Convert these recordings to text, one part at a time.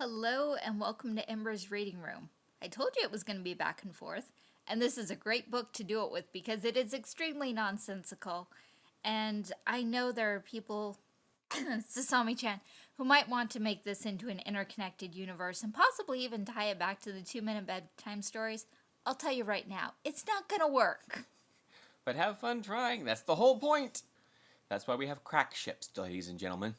Hello and welcome to Ember's Reading Room. I told you it was going to be back and forth, and this is a great book to do it with because it is extremely nonsensical. And I know there are people, Sasami-chan, who might want to make this into an interconnected universe and possibly even tie it back to the two-minute bedtime stories. I'll tell you right now, it's not going to work. But have fun trying, that's the whole point. That's why we have crack ships, ladies and gentlemen.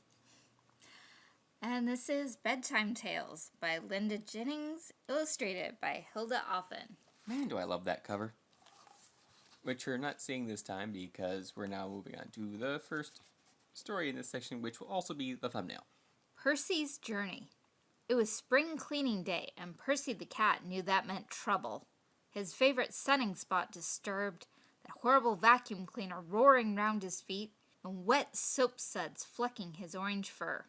And this is Bedtime Tales by Linda Jennings, illustrated by Hilda Offen. Man, do I love that cover. Which you're not seeing this time because we're now moving on to the first story in this section, which will also be the thumbnail. Percy's Journey. It was spring cleaning day, and Percy the cat knew that meant trouble. His favorite sunning spot disturbed, the horrible vacuum cleaner roaring round his feet, and wet soap suds flecking his orange fur.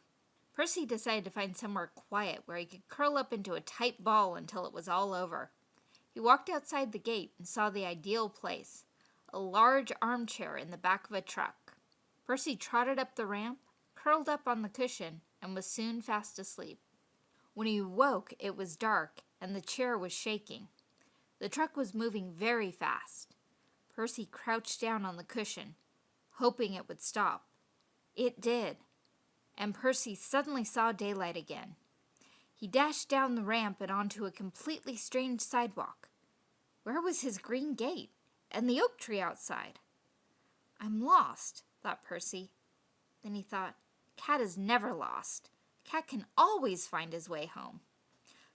Percy decided to find somewhere quiet where he could curl up into a tight ball until it was all over. He walked outside the gate and saw the ideal place, a large armchair in the back of a truck. Percy trotted up the ramp, curled up on the cushion, and was soon fast asleep. When he woke, it was dark, and the chair was shaking. The truck was moving very fast. Percy crouched down on the cushion, hoping it would stop. It did and Percy suddenly saw daylight again. He dashed down the ramp and onto a completely strange sidewalk. Where was his green gate and the oak tree outside? I'm lost, thought Percy. Then he thought, Cat is never lost. Cat can always find his way home.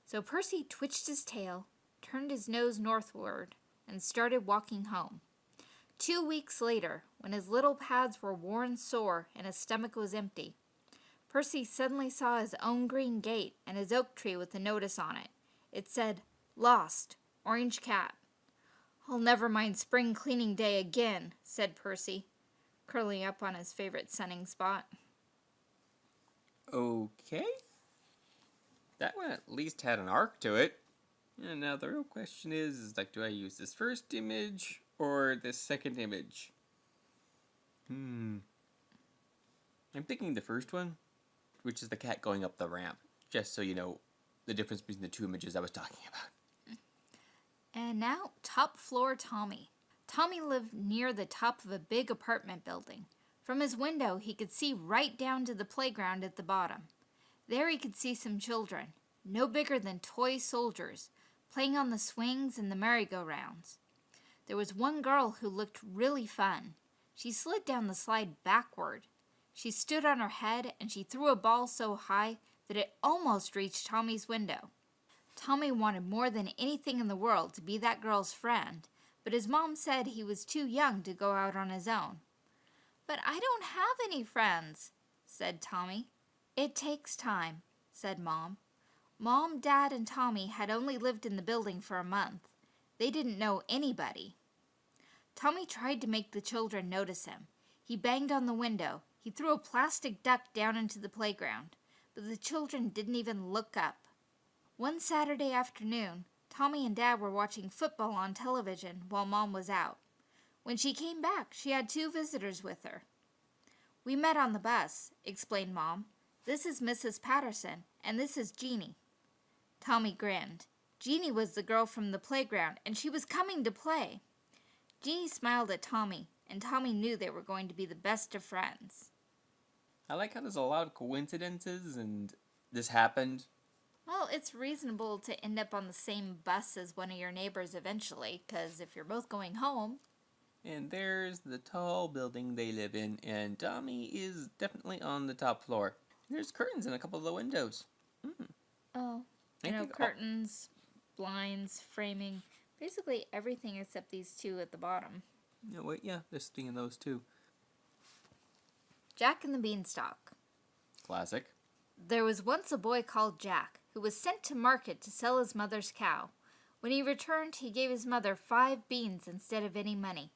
So Percy twitched his tail, turned his nose northward, and started walking home. Two weeks later, when his little pads were worn sore and his stomach was empty, Percy suddenly saw his own green gate and his oak tree with a notice on it. It said, Lost, Orange Cat. I'll never mind spring cleaning day again, said Percy, curling up on his favorite sunning spot. Okay. That one at least had an arc to it. And now the real question is, is like, do I use this first image or this second image? Hmm. I'm thinking the first one which is the cat going up the ramp, just so you know the difference between the two images I was talking about. And now, top floor Tommy. Tommy lived near the top of a big apartment building. From his window, he could see right down to the playground at the bottom. There he could see some children, no bigger than toy soldiers, playing on the swings and the merry-go-rounds. There was one girl who looked really fun. She slid down the slide backward, she stood on her head and she threw a ball so high that it almost reached Tommy's window. Tommy wanted more than anything in the world to be that girl's friend, but his mom said he was too young to go out on his own. But I don't have any friends, said Tommy. It takes time, said Mom. Mom, Dad, and Tommy had only lived in the building for a month. They didn't know anybody. Tommy tried to make the children notice him. He banged on the window. He threw a plastic duck down into the playground, but the children didn't even look up. One Saturday afternoon, Tommy and Dad were watching football on television while Mom was out. When she came back, she had two visitors with her. We met on the bus, explained Mom. This is Mrs. Patterson, and this is Jeanie. Tommy grinned. Jeanie was the girl from the playground, and she was coming to play. Jeanie smiled at Tommy, and Tommy knew they were going to be the best of friends. I like how there's a lot of coincidences and this happened. Well, it's reasonable to end up on the same bus as one of your neighbors eventually, because if you're both going home. And there's the tall building they live in, and Tommy is definitely on the top floor. There's curtains in a couple of the windows. Mm. Oh, you know, curtains, blinds, framing, basically everything except these two at the bottom. No, wait, yeah, there's thing in those too. Jack and the Beanstalk. Classic. There was once a boy called Jack, who was sent to market to sell his mother's cow. When he returned, he gave his mother five beans instead of any money.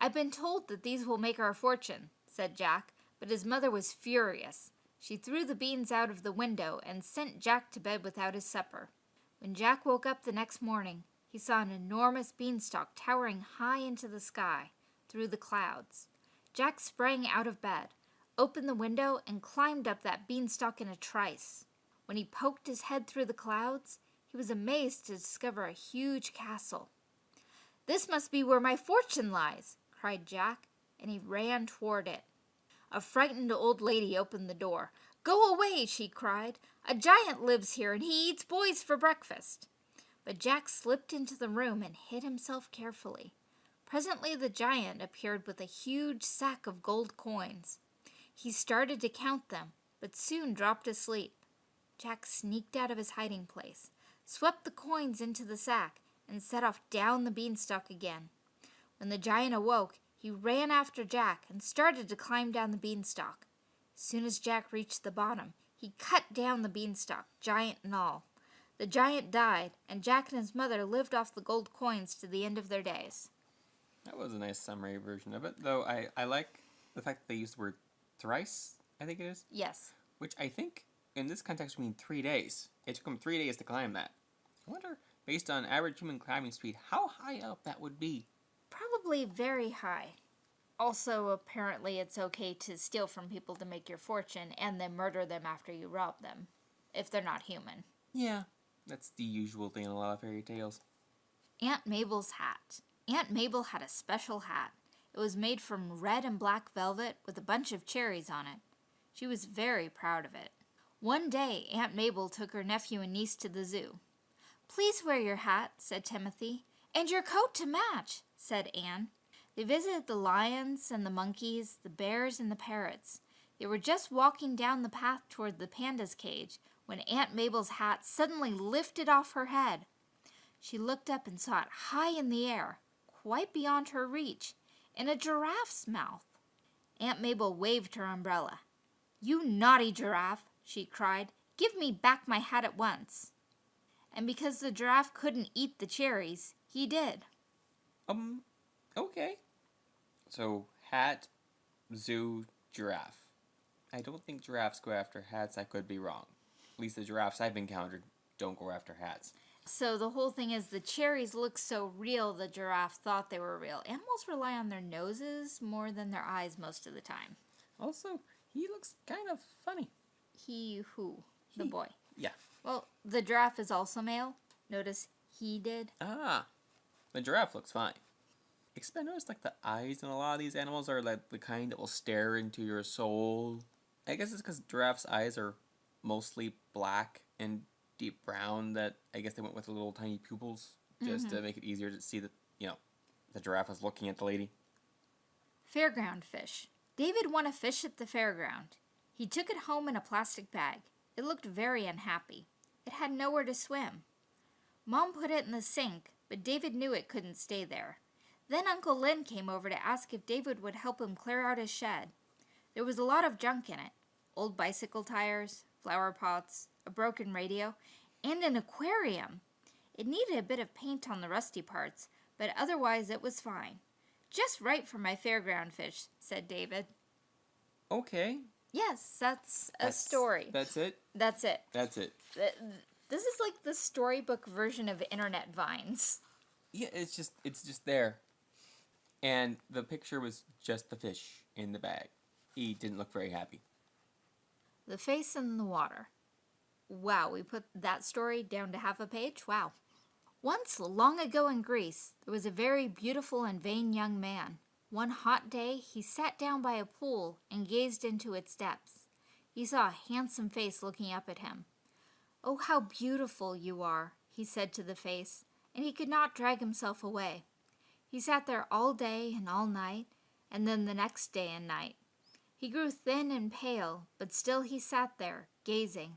I've been told that these will make our fortune, said Jack, but his mother was furious. She threw the beans out of the window and sent Jack to bed without his supper. When Jack woke up the next morning, he saw an enormous beanstalk towering high into the sky, through the clouds. Jack sprang out of bed opened the window, and climbed up that beanstalk in a trice. When he poked his head through the clouds, he was amazed to discover a huge castle. This must be where my fortune lies, cried Jack, and he ran toward it. A frightened old lady opened the door. Go away, she cried. A giant lives here, and he eats boys for breakfast. But Jack slipped into the room and hid himself carefully. Presently the giant appeared with a huge sack of gold coins. He started to count them, but soon dropped asleep. Jack sneaked out of his hiding place, swept the coins into the sack, and set off down the beanstalk again. When the giant awoke, he ran after Jack and started to climb down the beanstalk. As soon as Jack reached the bottom, he cut down the beanstalk, giant and all. The giant died, and Jack and his mother lived off the gold coins to the end of their days. That was a nice summary version of it, though I, I like the fact that they used the word thrice, I think it is, Yes. which I think in this context would mean three days. It took them three days to climb that. I wonder, based on average human climbing speed, how high up that would be. Probably very high. Also, apparently, it's okay to steal from people to make your fortune and then murder them after you rob them, if they're not human. Yeah, that's the usual thing in a lot of fairy tales. Aunt Mabel's hat. Aunt Mabel had a special hat. It was made from red and black velvet with a bunch of cherries on it. She was very proud of it. One day, Aunt Mabel took her nephew and niece to the zoo. Please wear your hat, said Timothy. And your coat to match, said Anne. They visited the lions and the monkeys, the bears and the parrots. They were just walking down the path toward the panda's cage when Aunt Mabel's hat suddenly lifted off her head. She looked up and saw it high in the air, quite beyond her reach, in a giraffe's mouth. Aunt Mabel waved her umbrella. You naughty giraffe, she cried. Give me back my hat at once. And because the giraffe couldn't eat the cherries, he did. Um, okay. So, hat, zoo, giraffe. I don't think giraffes go after hats. I could be wrong. At least the giraffes I've encountered don't go after hats. So the whole thing is the cherries look so real the giraffe thought they were real. Animals rely on their noses more than their eyes most of the time. Also, he looks kind of funny. He who? The boy. Yeah. Well, the giraffe is also male. Notice he did. Ah, the giraffe looks fine. Except I noticed like the eyes in a lot of these animals are like the kind that will stare into your soul. I guess it's because giraffes' eyes are mostly black and deep brown that I guess they went with little tiny pupils just to mm-hmm. make it easier to see that you know the giraffe is looking at the lady. Fairground fish. David won a fish at the fairground. He took it home in a plastic bag. It looked very unhappy. It had nowhere to swim. Mom put it in the sink, but David knew it couldn't stay there. Then Uncle Lynn came over to ask if David would help him clear out his shed. There was a lot of junk in it old bicycle tires, flower pots, a broken radio, and an aquarium. It needed a bit of paint on the rusty parts, but otherwise it was fine. Just right for my fairground fish, said David. Okay, Yes, that's a that's- story. That's it. That's it. That's it. This is like the storybook version of internet vines. Yeah, it's just it's just there, and the picture was just the fish in the bag. He didn't look very happy. The face in the water. Wow, we put that story down to half a page? Wow. Once, long ago in Greece, there was a very beautiful and vain young man. One hot day, he sat down by a pool and gazed into its depths. He saw a handsome face looking up at him. Oh, how beautiful you are, he said to the face, and he could not drag himself away. He sat there all day and all night, and then the next day and night. He grew thin and pale, but still he sat there, gazing.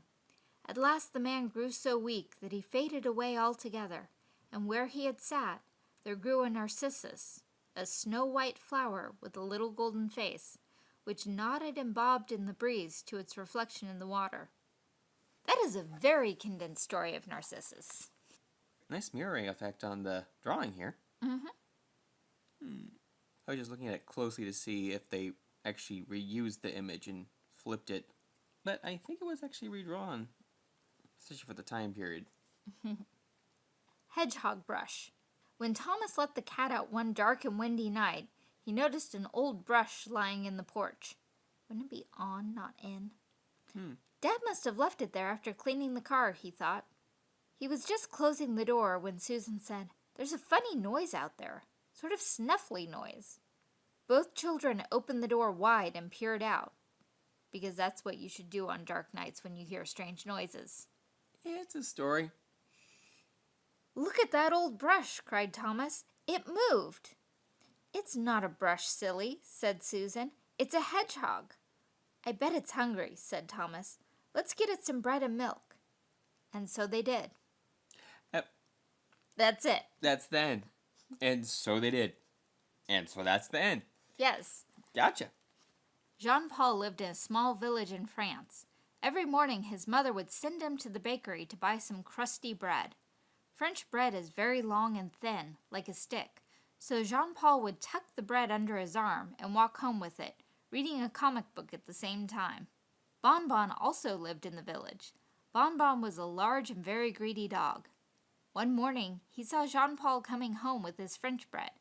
At last the man grew so weak that he faded away altogether, and where he had sat, there grew a narcissus, a snow white flower with a little golden face, which nodded and bobbed in the breeze to its reflection in the water. That is a very condensed story of Narcissus. Nice mirroring effect on the drawing here. Mhm. Hmm. I was just looking at it closely to see if they actually reused the image and flipped it, but I think it was actually redrawn, especially for the time period. Hedgehog brush. When Thomas let the cat out one dark and windy night, he noticed an old brush lying in the porch. Wouldn't it be on, not in? Hmm. Dad must have left it there after cleaning the car, he thought. He was just closing the door when Susan said, There's a funny noise out there, sort of snuffly noise. Both children opened the door wide and peered out, because that's what you should do on dark nights when you hear strange noises. It's a story. Look at that old brush, cried Thomas. It moved. It's not a brush, silly, said Susan. It's a hedgehog. I bet it's hungry, said Thomas. Let's get it some bread and milk. And so they did. Yep. That's it. That's the end. And so they did. And so that's the end. Yes. Gotcha. Jean Paul lived in a small village in France. Every morning his mother would send him to the bakery to buy some crusty bread. French bread is very long and thin, like a stick, so Jean Paul would tuck the bread under his arm and walk home with it, reading a comic book at the same time. Bon Bon also lived in the village. Bon Bon was a large and very greedy dog. One morning he saw Jean Paul coming home with his French bread,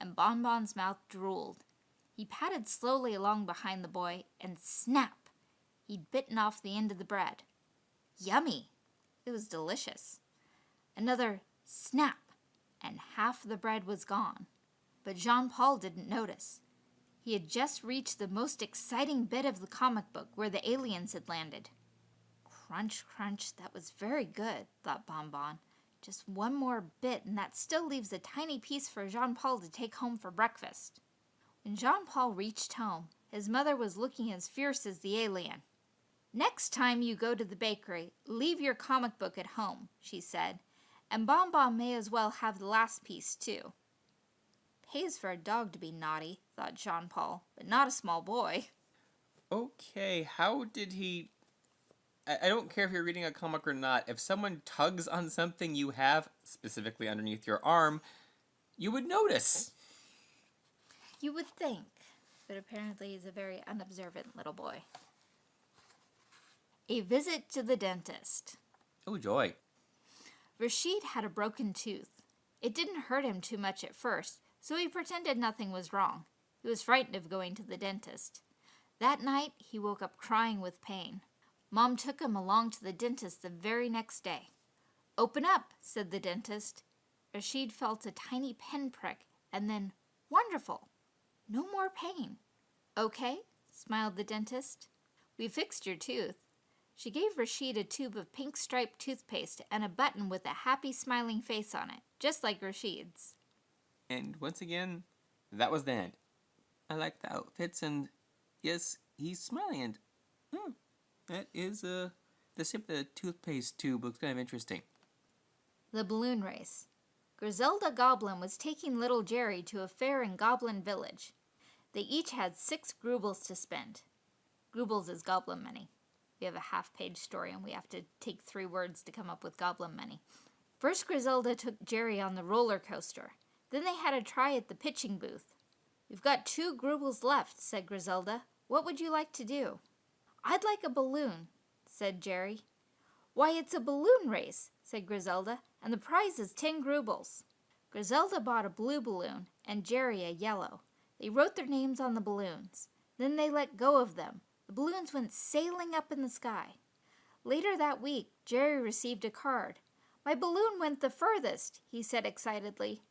and Bon Bon's mouth drooled. He padded slowly along behind the boy, and snap! He'd bitten off the end of the bread. Yummy! It was delicious. Another snap, and half the bread was gone. But Jean Paul didn't notice. He had just reached the most exciting bit of the comic book where the aliens had landed. Crunch, crunch, that was very good, thought Bon Bon. Just one more bit, and that still leaves a tiny piece for Jean Paul to take home for breakfast. When Jean Paul reached home, his mother was looking as fierce as the alien. Next time you go to the bakery, leave your comic book at home, she said, and Bon Bon may as well have the last piece, too. Pays for a dog to be naughty, thought Jean Paul, but not a small boy. Okay, how did he. I, I don't care if you're reading a comic or not. If someone tugs on something you have, specifically underneath your arm, you would notice. You would think, but apparently he's a very unobservant little boy. A visit to the dentist. Oh, joy. Rashid had a broken tooth. It didn't hurt him too much at first, so he pretended nothing was wrong. He was frightened of going to the dentist. That night, he woke up crying with pain. Mom took him along to the dentist the very next day. Open up, said the dentist. Rashid felt a tiny pin prick, and then, wonderful! No more pain. Okay, smiled the dentist. We fixed your tooth. She gave Rashid a tube of pink striped toothpaste and a button with a happy smiling face on it, just like Rashid's. And once again, that was the end. I like the outfits, and yes, he's smiling. And hmm, that is uh, the shape of the toothpaste tube looks kind of interesting. The balloon race. Griselda Goblin was taking little Jerry to a fair in Goblin Village. They each had six grubles to spend. Grubles is goblin money. We have a half page story and we have to take three words to come up with goblin money. First, Griselda took Jerry on the roller coaster. Then they had a try at the pitching booth. We've got two grubles left, said Griselda. What would you like to do? I'd like a balloon, said Jerry. Why, it's a balloon race, said Griselda, and the prize is ten grubles. Griselda bought a blue balloon and Jerry a yellow. They wrote their names on the balloons. Then they let go of them. The balloons went sailing up in the sky. Later that week, Jerry received a card. My balloon went the furthest, he said excitedly.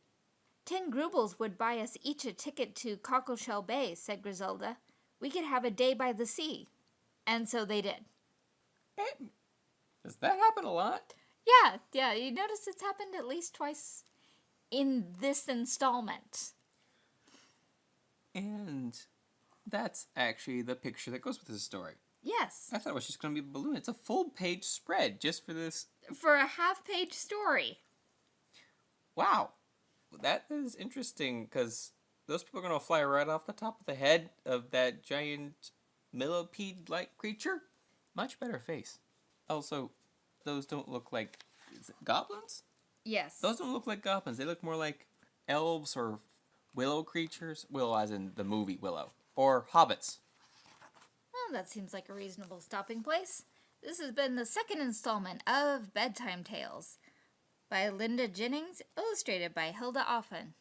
Ten grubles would buy us each a ticket to Cockleshell Bay, said Griselda. We could have a day by the sea. And so they did. Does that happen a lot? Yeah, yeah, you notice it's happened at least twice in this installment. And that's actually the picture that goes with this story. Yes. I thought it was just going to be a balloon. It's a full page spread just for this. For a half page story. Wow. That is interesting because those people are going to fly right off the top of the head of that giant millipede like creature. Much better face. Also, those don't look like goblins? Yes. Those don't look like goblins. They look more like elves or willow creatures. Willow, as in the movie Willow. Or hobbits. Well, that seems like a reasonable stopping place. This has been the second installment of Bedtime Tales by Linda Jennings, illustrated by Hilda Offen.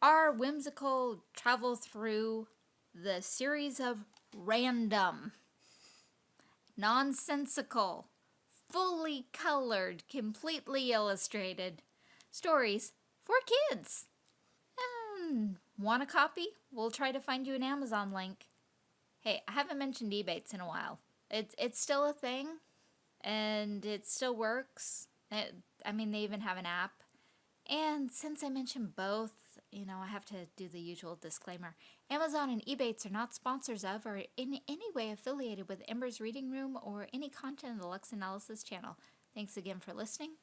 Our whimsical travel through the series of random nonsensical, fully colored, completely illustrated stories for kids. Hmm, and want a copy? We'll try to find you an Amazon link. Hey, I haven't mentioned Ebates in a while. It's it's still a thing, and it still works. It, I mean, they even have an app. And since I mentioned both, you know, I have to do the usual disclaimer. Amazon and Ebates are not sponsors of or in any way affiliated with Ember's Reading Room or any content of the Lux Analysis channel. Thanks again for listening.